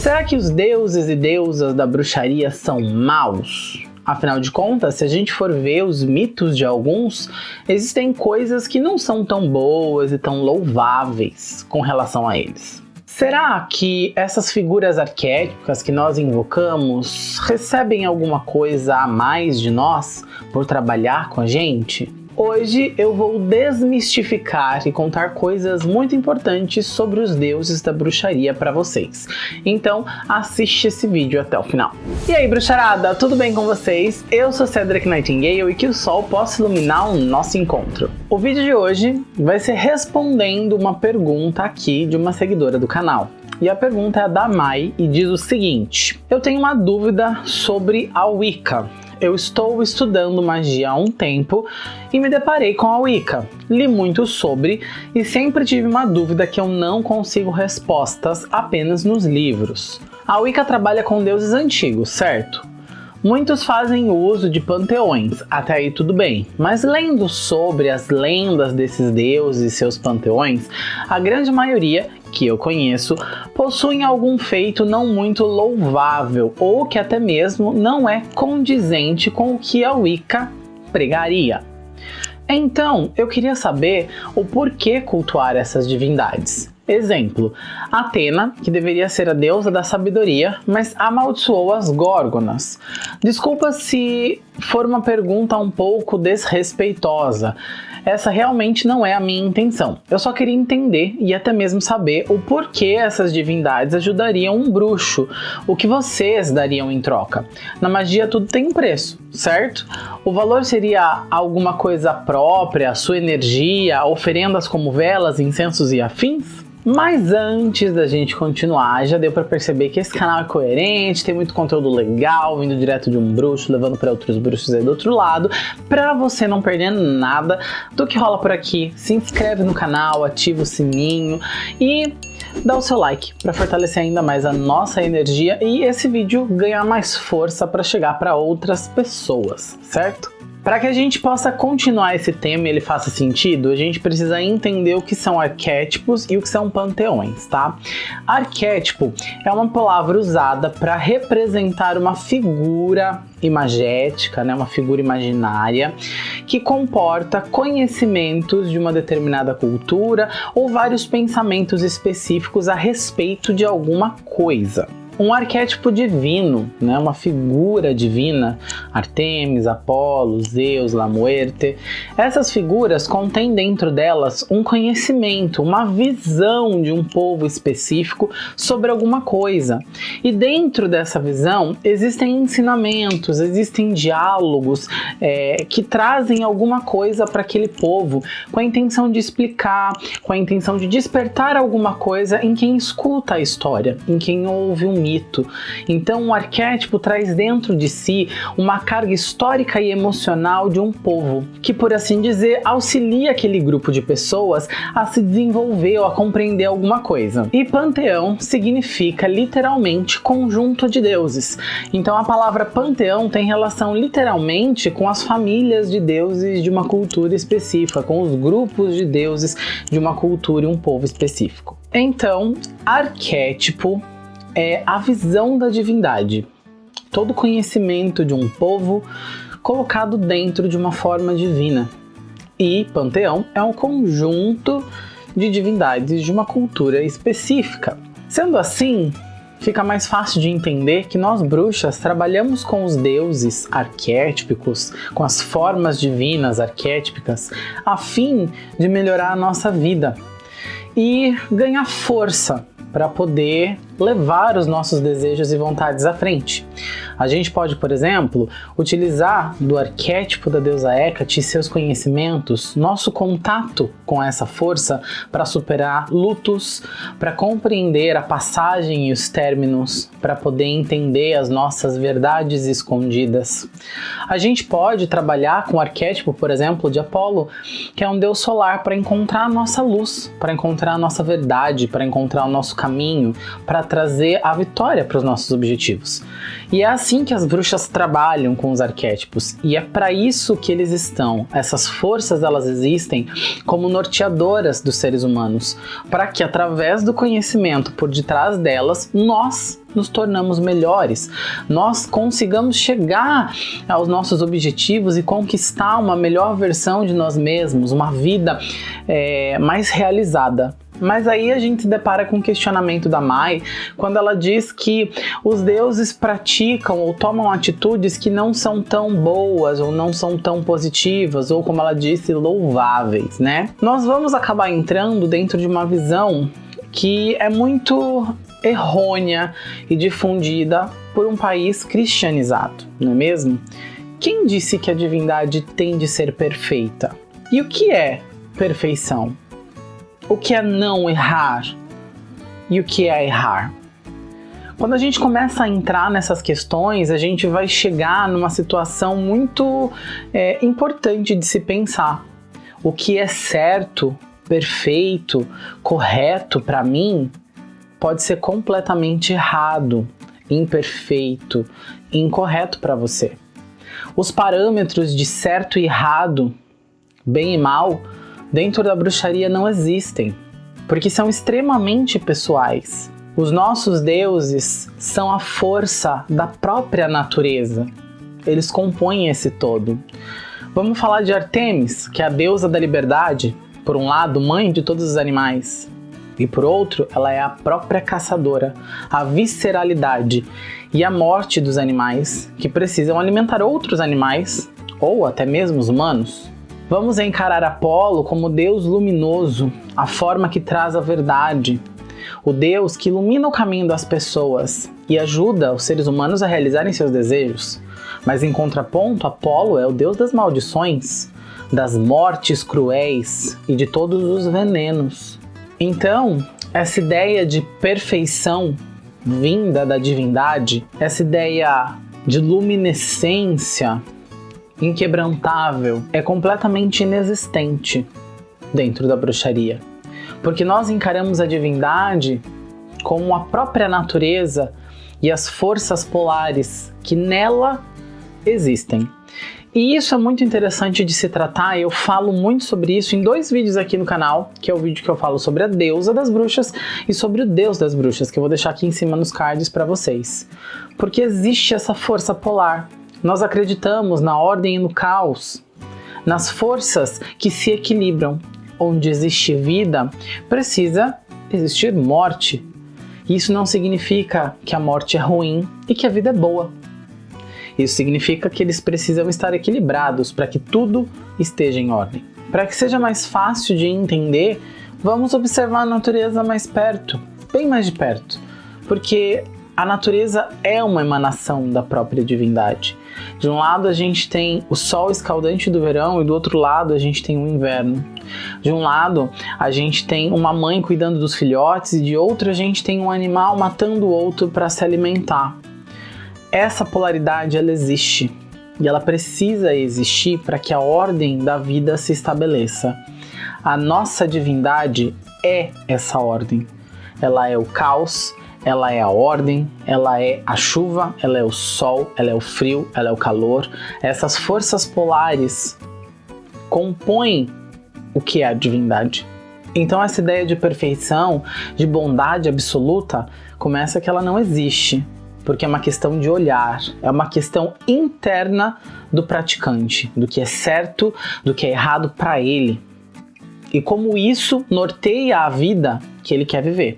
Será que os deuses e deusas da bruxaria são maus? Afinal de contas, se a gente for ver os mitos de alguns, existem coisas que não são tão boas e tão louváveis com relação a eles. Será que essas figuras arquétipas que nós invocamos recebem alguma coisa a mais de nós por trabalhar com a gente? Hoje eu vou desmistificar e contar coisas muito importantes sobre os deuses da bruxaria para vocês. Então assiste esse vídeo até o final. E aí bruxarada, tudo bem com vocês? Eu sou Cedric Nightingale e que o sol possa iluminar o nosso encontro. O vídeo de hoje vai ser respondendo uma pergunta aqui de uma seguidora do canal. E a pergunta é da Mai e diz o seguinte: Eu tenho uma dúvida sobre a Wicca eu estou estudando magia há um tempo e me deparei com a Wicca. Li muito sobre e sempre tive uma dúvida que eu não consigo respostas apenas nos livros. A Wicca trabalha com deuses antigos, certo? Muitos fazem uso de panteões, até aí tudo bem, mas lendo sobre as lendas desses deuses e seus panteões, a grande maioria que eu conheço possuem algum feito não muito louvável ou que até mesmo não é condizente com o que a Wicca pregaria. Então, eu queria saber o porquê cultuar essas divindades. Exemplo, Atena, que deveria ser a deusa da sabedoria, mas amaldiçoou as górgonas. Desculpa se for uma pergunta um pouco desrespeitosa, essa realmente não é a minha intenção. Eu só queria entender e até mesmo saber o porquê essas divindades ajudariam um bruxo, o que vocês dariam em troca. Na magia tudo tem um preço, certo? O valor seria alguma coisa própria, sua energia, oferendas como velas, incensos e afins? Mas antes da gente continuar, já deu para perceber que esse canal é coerente, tem muito conteúdo legal, vindo direto de um bruxo, levando para outros bruxos aí do outro lado. Para você não perder nada do que rola por aqui, se inscreve no canal, ativa o sininho e dá o seu like para fortalecer ainda mais a nossa energia e esse vídeo ganhar mais força para chegar para outras pessoas, certo? Para que a gente possa continuar esse tema e ele faça sentido, a gente precisa entender o que são arquétipos e o que são panteões, tá? Arquétipo é uma palavra usada para representar uma figura imagética, né, uma figura imaginária, que comporta conhecimentos de uma determinada cultura ou vários pensamentos específicos a respeito de alguma coisa um arquétipo divino, né, uma figura divina, Artemis, Apolo, Zeus, La Muerte. Essas figuras contêm dentro delas um conhecimento, uma visão de um povo específico sobre alguma coisa. E dentro dessa visão existem ensinamentos, existem diálogos é, que trazem alguma coisa para aquele povo com a intenção de explicar, com a intenção de despertar alguma coisa em quem escuta a história, em quem ouve o mito mito. Então o arquétipo traz dentro de si uma carga histórica e emocional de um povo, que por assim dizer auxilia aquele grupo de pessoas a se desenvolver ou a compreender alguma coisa. E panteão significa literalmente conjunto de deuses. Então a palavra panteão tem relação literalmente com as famílias de deuses de uma cultura específica, com os grupos de deuses de uma cultura e um povo específico. Então, arquétipo é a visão da divindade, todo conhecimento de um povo colocado dentro de uma forma divina. E panteão é um conjunto de divindades de uma cultura específica. Sendo assim, fica mais fácil de entender que nós bruxas trabalhamos com os deuses arquétipos, com as formas divinas arquétipicas, a fim de melhorar a nossa vida e ganhar força para poder levar os nossos desejos e vontades à frente. A gente pode, por exemplo, utilizar do arquétipo da deusa Hecate e seus conhecimentos, nosso contato com essa força para superar lutos, para compreender a passagem e os términos, para poder entender as nossas verdades escondidas. A gente pode trabalhar com o arquétipo, por exemplo, de Apolo, que é um deus solar para encontrar a nossa luz, para encontrar a nossa verdade, para encontrar o nosso caminho, para trazer a vitória para os nossos objetivos. E é assim que as bruxas trabalham com os arquétipos, e é para isso que eles estão. Essas forças elas existem como norteadoras dos seres humanos, para que através do conhecimento por detrás delas, nós nos tornamos melhores, nós consigamos chegar aos nossos objetivos e conquistar uma melhor versão de nós mesmos, uma vida é, mais realizada. Mas aí a gente se depara com o questionamento da Mai, quando ela diz que os deuses praticam ou tomam atitudes que não são tão boas ou não são tão positivas, ou como ela disse, louváveis, né? Nós vamos acabar entrando dentro de uma visão que é muito errônea e difundida por um país cristianizado, não é mesmo? Quem disse que a divindade tem de ser perfeita? E o que é perfeição? O que é não errar e o que é errar. Quando a gente começa a entrar nessas questões, a gente vai chegar numa situação muito é, importante de se pensar. O que é certo, perfeito, correto para mim pode ser completamente errado, imperfeito, incorreto para você. Os parâmetros de certo e errado, bem e mal, dentro da bruxaria não existem, porque são extremamente pessoais. Os nossos deuses são a força da própria natureza. Eles compõem esse todo. Vamos falar de Artemis, que é a deusa da liberdade, por um lado, mãe de todos os animais, e por outro, ela é a própria caçadora, a visceralidade e a morte dos animais que precisam alimentar outros animais ou até mesmo os humanos. Vamos encarar Apolo como Deus luminoso, a forma que traz a verdade, o Deus que ilumina o caminho das pessoas e ajuda os seres humanos a realizarem seus desejos. Mas em contraponto, Apolo é o Deus das maldições, das mortes cruéis e de todos os venenos. Então, essa ideia de perfeição vinda da divindade, essa ideia de luminescência inquebrantável, é completamente inexistente dentro da bruxaria. Porque nós encaramos a divindade como a própria natureza e as forças polares que nela existem. E isso é muito interessante de se tratar, eu falo muito sobre isso em dois vídeos aqui no canal, que é o vídeo que eu falo sobre a deusa das bruxas e sobre o deus das bruxas, que eu vou deixar aqui em cima nos cards para vocês. Porque existe essa força polar, nós acreditamos na ordem e no caos, nas forças que se equilibram. Onde existe vida, precisa existir morte. Isso não significa que a morte é ruim e que a vida é boa. Isso significa que eles precisam estar equilibrados para que tudo esteja em ordem. Para que seja mais fácil de entender, vamos observar a natureza mais perto, bem mais de perto, porque a natureza é uma emanação da própria divindade. De um lado a gente tem o sol escaldante do verão e do outro lado a gente tem o inverno. De um lado a gente tem uma mãe cuidando dos filhotes e de outro a gente tem um animal matando o outro para se alimentar. Essa polaridade ela existe e ela precisa existir para que a ordem da vida se estabeleça. A nossa divindade é essa ordem. Ela é o caos, ela é a ordem, ela é a chuva, ela é o sol, ela é o frio, ela é o calor. Essas forças polares compõem o que é a divindade. Então essa ideia de perfeição, de bondade absoluta, começa que ela não existe, porque é uma questão de olhar, é uma questão interna do praticante, do que é certo, do que é errado para ele. E como isso norteia a vida que ele quer viver.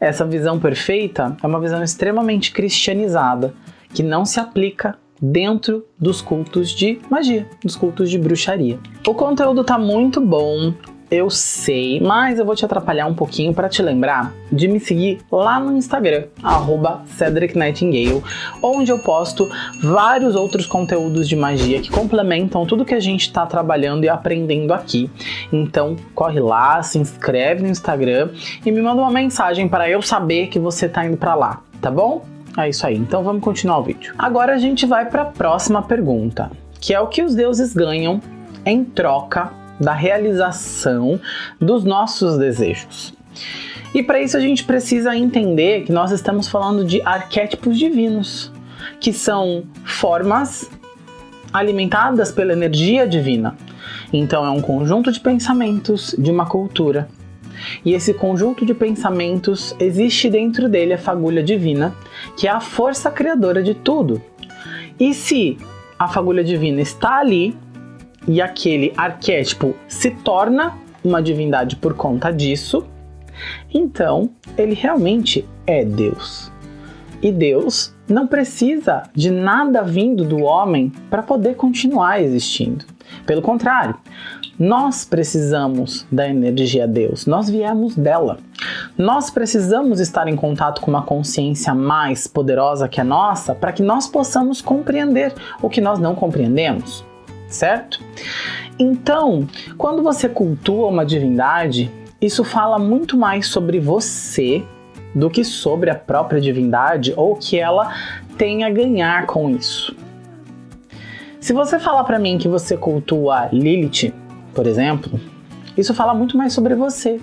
Essa visão perfeita é uma visão extremamente cristianizada, que não se aplica dentro dos cultos de magia, dos cultos de bruxaria. O conteúdo tá muito bom, eu sei, mas eu vou te atrapalhar um pouquinho para te lembrar de me seguir lá no Instagram, arroba Cedric Nightingale, onde eu posto vários outros conteúdos de magia que complementam tudo que a gente está trabalhando e aprendendo aqui. Então corre lá, se inscreve no Instagram e me manda uma mensagem para eu saber que você está indo para lá, tá bom? É isso aí, então vamos continuar o vídeo. Agora a gente vai para a próxima pergunta, que é o que os deuses ganham em troca da realização dos nossos desejos. E para isso a gente precisa entender que nós estamos falando de arquétipos divinos, que são formas alimentadas pela energia divina. Então é um conjunto de pensamentos de uma cultura. E esse conjunto de pensamentos existe dentro dele a fagulha divina, que é a força criadora de tudo. E se a fagulha divina está ali e aquele arquétipo se torna uma divindade por conta disso, então ele realmente é Deus. E Deus não precisa de nada vindo do homem para poder continuar existindo. Pelo contrário, nós precisamos da energia Deus, nós viemos dela. Nós precisamos estar em contato com uma consciência mais poderosa que a nossa para que nós possamos compreender o que nós não compreendemos, certo? Então, quando você cultua uma divindade, isso fala muito mais sobre você do que sobre a própria divindade ou que ela tem a ganhar com isso. Se você falar para mim que você cultua Lilith, por exemplo, isso fala muito mais sobre você.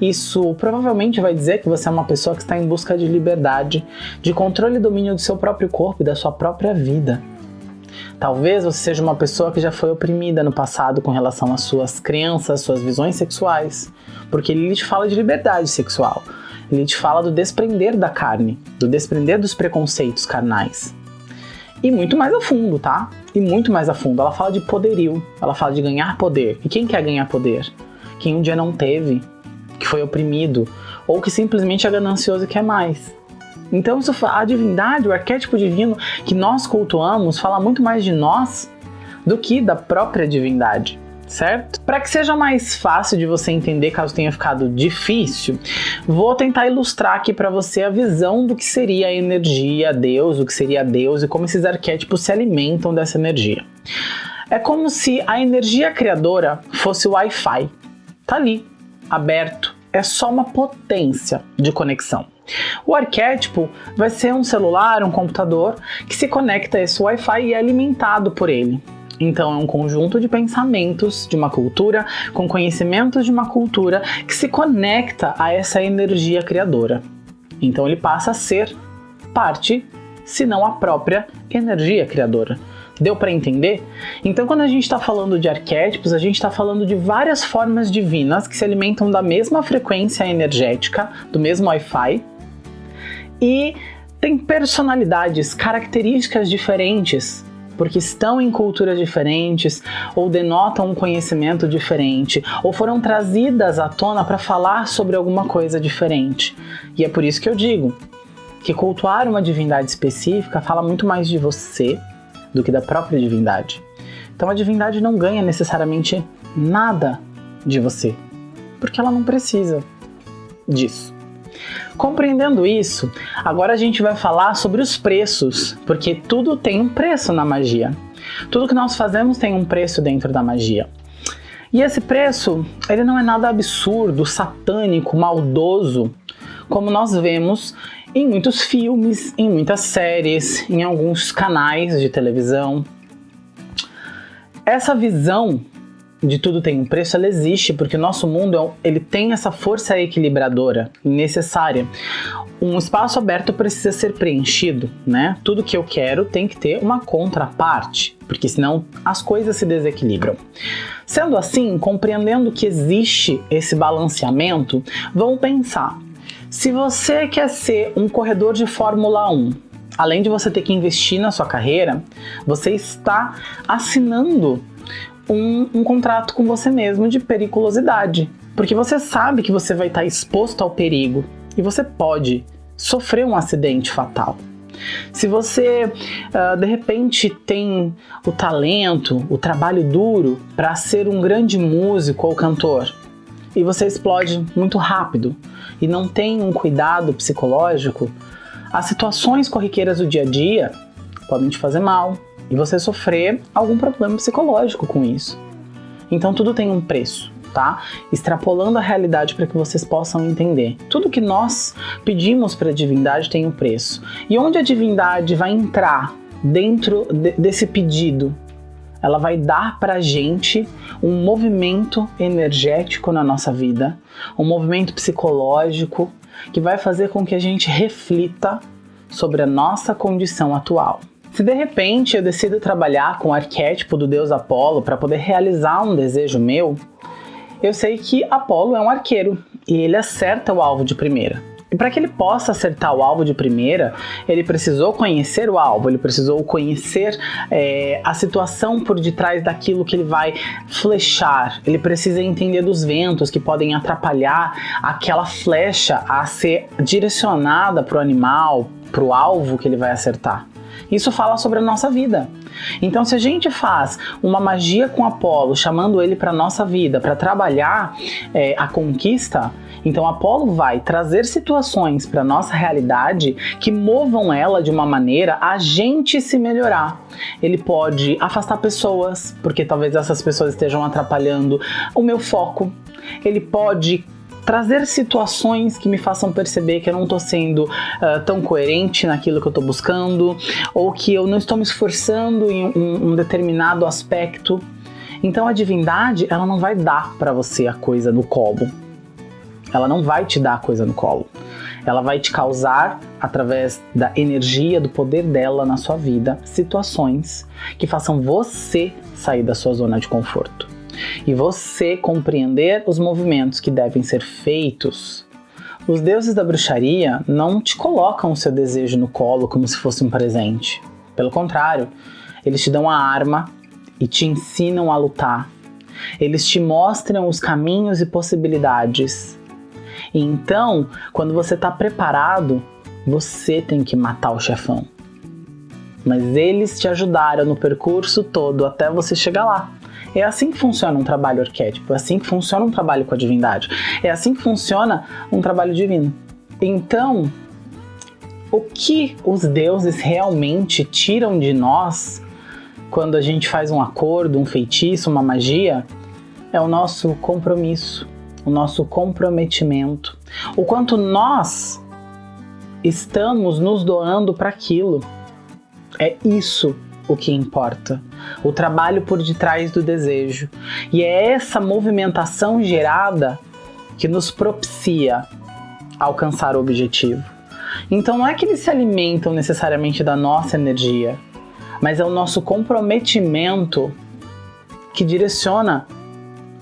Isso provavelmente vai dizer que você é uma pessoa que está em busca de liberdade, de controle e domínio do seu próprio corpo e da sua própria vida. Talvez você seja uma pessoa que já foi oprimida no passado com relação às suas crenças, suas visões sexuais, porque Lilith fala de liberdade sexual. Lilith fala do desprender da carne, do desprender dos preconceitos carnais. E muito mais a fundo, tá? E muito mais a fundo. Ela fala de poderio, ela fala de ganhar poder. E quem quer ganhar poder? Quem um dia não teve, que foi oprimido, ou que simplesmente é ganancioso e quer mais. Então isso, a divindade, o arquétipo divino que nós cultuamos, fala muito mais de nós do que da própria divindade certo? Para que seja mais fácil de você entender caso tenha ficado difícil, vou tentar ilustrar aqui para você a visão do que seria a energia, Deus, o que seria Deus e como esses arquétipos se alimentam dessa energia. É como se a energia criadora fosse o Wi-Fi. Tá ali, aberto, é só uma potência de conexão. O arquétipo vai ser um celular, um computador que se conecta a esse Wi-Fi e é alimentado por ele. Então é um conjunto de pensamentos de uma cultura com conhecimentos de uma cultura que se conecta a essa energia criadora. Então ele passa a ser parte, se não a própria energia criadora. Deu para entender? Então, quando a gente está falando de arquétipos, a gente está falando de várias formas divinas que se alimentam da mesma frequência energética, do mesmo Wi-Fi, e tem personalidades, características diferentes, porque estão em culturas diferentes, ou denotam um conhecimento diferente, ou foram trazidas à tona para falar sobre alguma coisa diferente. E é por isso que eu digo que cultuar uma divindade específica fala muito mais de você do que da própria divindade. Então a divindade não ganha necessariamente nada de você, porque ela não precisa disso. Compreendendo isso, agora a gente vai falar sobre os preços, porque tudo tem um preço na magia. Tudo que nós fazemos tem um preço dentro da magia. E esse preço, ele não é nada absurdo, satânico, maldoso, como nós vemos em muitos filmes, em muitas séries, em alguns canais de televisão. Essa visão de tudo tem um preço, ela existe porque o nosso mundo é ele tem essa força equilibradora necessária. Um espaço aberto precisa ser preenchido, né? Tudo que eu quero tem que ter uma contraparte, porque senão as coisas se desequilibram. Sendo assim, compreendendo que existe esse balanceamento, vamos pensar se você quer ser um corredor de Fórmula 1, além de você ter que investir na sua carreira, você está assinando um, um contrato com você mesmo de periculosidade. Porque você sabe que você vai estar exposto ao perigo e você pode sofrer um acidente fatal. Se você uh, de repente tem o talento, o trabalho duro para ser um grande músico ou cantor e você explode muito rápido, e não tem um cuidado psicológico, as situações corriqueiras do dia a dia podem te fazer mal e você sofrer algum problema psicológico com isso. Então tudo tem um preço, tá? Extrapolando a realidade para que vocês possam entender. Tudo que nós pedimos para a divindade tem um preço. E onde a divindade vai entrar dentro de, desse pedido? ela vai dar pra gente um movimento energético na nossa vida, um movimento psicológico que vai fazer com que a gente reflita sobre a nossa condição atual. Se de repente eu decido trabalhar com o arquétipo do deus Apolo para poder realizar um desejo meu, eu sei que Apolo é um arqueiro e ele acerta o alvo de primeira. E para que ele possa acertar o alvo de primeira, ele precisou conhecer o alvo, ele precisou conhecer é, a situação por detrás daquilo que ele vai flechar. Ele precisa entender dos ventos que podem atrapalhar aquela flecha a ser direcionada para o animal, para o alvo que ele vai acertar. Isso fala sobre a nossa vida. Então, se a gente faz uma magia com Apolo, chamando ele para nossa vida, para trabalhar é, a conquista, então Apolo vai trazer situações para nossa realidade que movam ela de uma maneira a gente se melhorar. Ele pode afastar pessoas, porque talvez essas pessoas estejam atrapalhando o meu foco. Ele pode trazer situações que me façam perceber que eu não estou sendo uh, tão coerente naquilo que eu estou buscando, ou que eu não estou me esforçando em um, um determinado aspecto. Então a divindade, ela não vai dar para você a coisa no colo. Ela não vai te dar a coisa no colo. Ela vai te causar, através da energia, do poder dela na sua vida, situações que façam você sair da sua zona de conforto e você compreender os movimentos que devem ser feitos, os deuses da bruxaria não te colocam o seu desejo no colo como se fosse um presente. Pelo contrário, eles te dão a arma e te ensinam a lutar. Eles te mostram os caminhos e possibilidades. E então, quando você está preparado, você tem que matar o chefão. Mas eles te ajudaram no percurso todo até você chegar lá. É assim que funciona um trabalho arquétipo, é assim que funciona um trabalho com a divindade, é assim que funciona um trabalho divino. Então, o que os deuses realmente tiram de nós quando a gente faz um acordo, um feitiço, uma magia, é o nosso compromisso, o nosso comprometimento, o quanto nós estamos nos doando para aquilo. É isso o que importa, o trabalho por detrás do desejo. E é essa movimentação gerada que nos propicia alcançar o objetivo. Então não é que eles se alimentam necessariamente da nossa energia, mas é o nosso comprometimento que direciona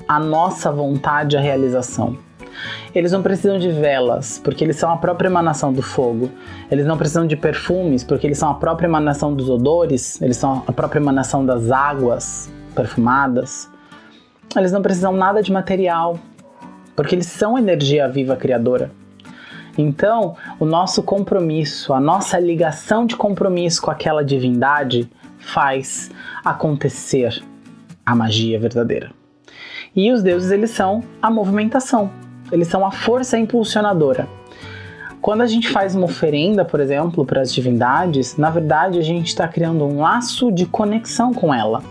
a nossa vontade à realização. Eles não precisam de velas, porque eles são a própria emanação do fogo. Eles não precisam de perfumes, porque eles são a própria emanação dos odores, eles são a própria emanação das águas perfumadas. Eles não precisam nada de material, porque eles são energia viva criadora. Então, o nosso compromisso, a nossa ligação de compromisso com aquela divindade faz acontecer a magia verdadeira. E os deuses, eles são a movimentação eles são a força impulsionadora. Quando a gente faz uma oferenda, por exemplo, para as divindades, na verdade a gente está criando um laço de conexão com ela.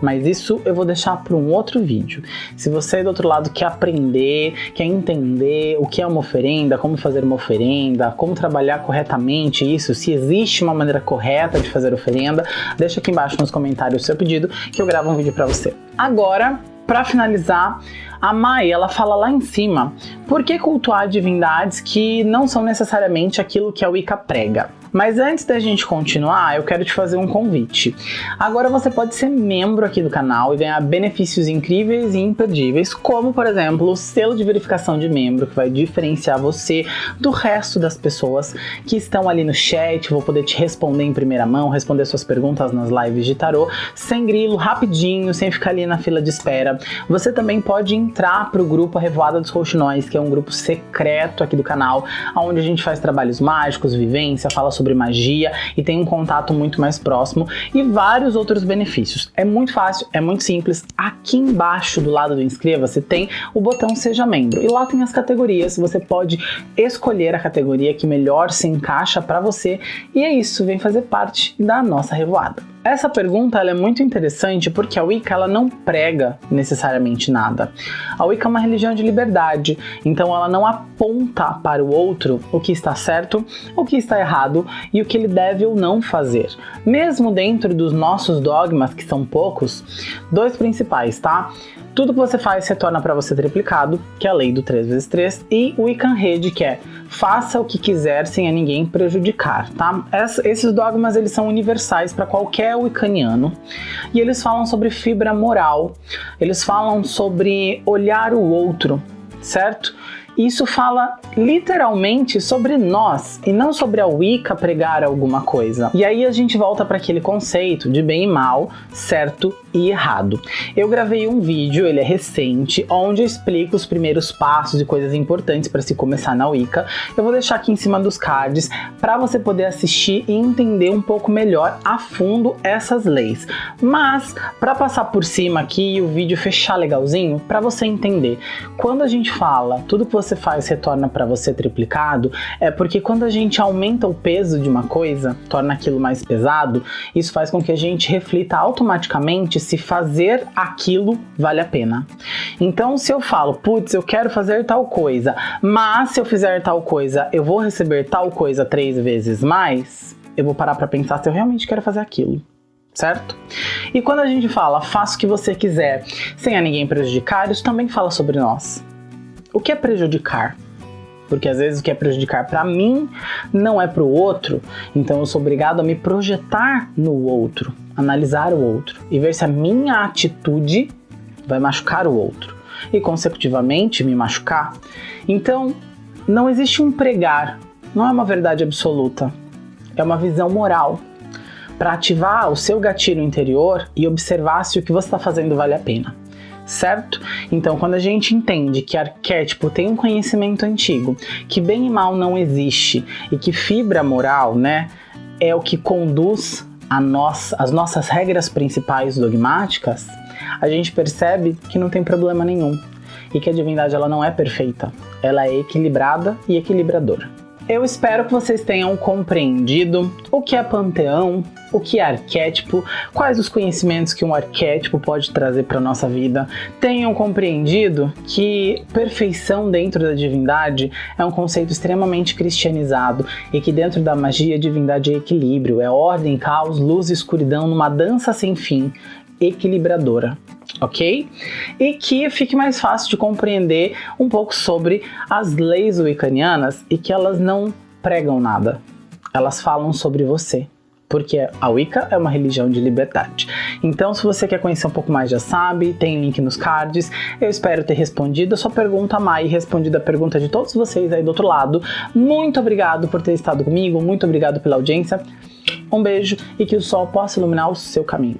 Mas isso eu vou deixar para um outro vídeo. Se você do outro lado quer aprender, quer entender o que é uma oferenda, como fazer uma oferenda, como trabalhar corretamente isso, se existe uma maneira correta de fazer oferenda, deixa aqui embaixo nos comentários o seu pedido que eu gravo um vídeo para você. Agora, para finalizar, a Mai, ela fala lá em cima, por que cultuar divindades que não são necessariamente aquilo que a Wicca prega? Mas antes da gente continuar, eu quero te fazer um convite. Agora você pode ser membro aqui do canal e ganhar benefícios incríveis e imperdíveis, como por exemplo o selo de verificação de membro, que vai diferenciar você do resto das pessoas que estão ali no chat, vou poder te responder em primeira mão, responder suas perguntas nas lives de tarô, sem grilo, rapidinho, sem ficar ali na fila de espera. Você também pode entrar para o grupo Revoada dos Rouxinóis, que é um grupo secreto aqui do canal, onde a gente faz trabalhos mágicos, vivência, fala sobre sobre magia e tem um contato muito mais próximo e vários outros benefícios. É muito fácil, é muito simples. Aqui embaixo do lado do inscreva-se tem o botão seja membro e lá tem as categorias. Você pode escolher a categoria que melhor se encaixa para você e é isso, vem fazer parte da nossa revoada. Essa pergunta é muito interessante porque a Wicca ela não prega necessariamente nada. A Wicca é uma religião de liberdade, então ela não aponta para o outro o que está certo, o que está errado e o que ele deve ou não fazer. Mesmo dentro dos nossos dogmas, que são poucos, dois principais, tá? Tudo que você faz retorna para você triplicado, que é a lei do 3x3, e o Wiccan Rede, que é faça o que quiser sem a ninguém prejudicar, tá? esses dogmas eles são universais para qualquer wiccaniano e eles falam sobre fibra moral, eles falam sobre olhar o outro, certo? Isso fala literalmente sobre nós e não sobre a Wicca pregar alguma coisa. E aí a gente volta para aquele conceito de bem e mal, certo e errado. Eu gravei um vídeo, ele é recente, onde eu explico os primeiros passos e coisas importantes para se começar na Wicca. Eu vou deixar aqui em cima dos cards para você poder assistir e entender um pouco melhor a fundo essas leis. Mas para passar por cima aqui e o vídeo fechar legalzinho, para você entender, quando a gente fala tudo que você faz retorna para você triplicado, é porque quando a gente aumenta o peso de uma coisa, torna aquilo mais pesado, isso faz com que a gente reflita automaticamente se fazer aquilo vale a pena. Então, se eu falo, putz, eu quero fazer tal coisa, mas se eu fizer tal coisa, eu vou receber tal coisa três vezes mais, eu vou parar para pensar se eu realmente quero fazer aquilo certo? E quando a gente fala faça o que você quiser sem a ninguém prejudicar, isso também fala sobre nós. O que é prejudicar? Porque às vezes o que é prejudicar para mim não é para o outro, então eu sou obrigado a me projetar no outro, analisar o outro e ver se a minha atitude vai machucar o outro e consecutivamente me machucar. Então, não existe um pregar, não é uma verdade absoluta, é uma visão moral. Para ativar o seu gatilho interior e observar se o que você está fazendo vale a pena certo? Então, quando a gente entende que arquétipo tem um conhecimento antigo, que bem e mal não existe e que fibra moral, né, é o que conduz nós, as nossas regras principais dogmáticas, a gente percebe que não tem problema nenhum e que a divindade ela não é perfeita, ela é equilibrada e equilibradora. Eu espero que vocês tenham compreendido o que é panteão, o que é arquétipo, quais os conhecimentos que um arquétipo pode trazer para nossa vida, tenham compreendido que perfeição dentro da divindade é um conceito extremamente cristianizado e que dentro da magia divindade é equilíbrio, é ordem, caos, luz e escuridão numa dança sem fim, equilibradora ok? E que fique mais fácil de compreender um pouco sobre as leis wiccanianas e que elas não pregam nada, elas falam sobre você. Porque a Wicca é uma religião de liberdade. Então, se você quer conhecer um pouco mais, já sabe, tem link nos cards. Eu espero ter respondido a sua pergunta, Mai, respondido a pergunta de todos vocês aí do outro lado. Muito obrigado por ter estado comigo, muito obrigado pela audiência. Um beijo e que o sol possa iluminar o seu caminho.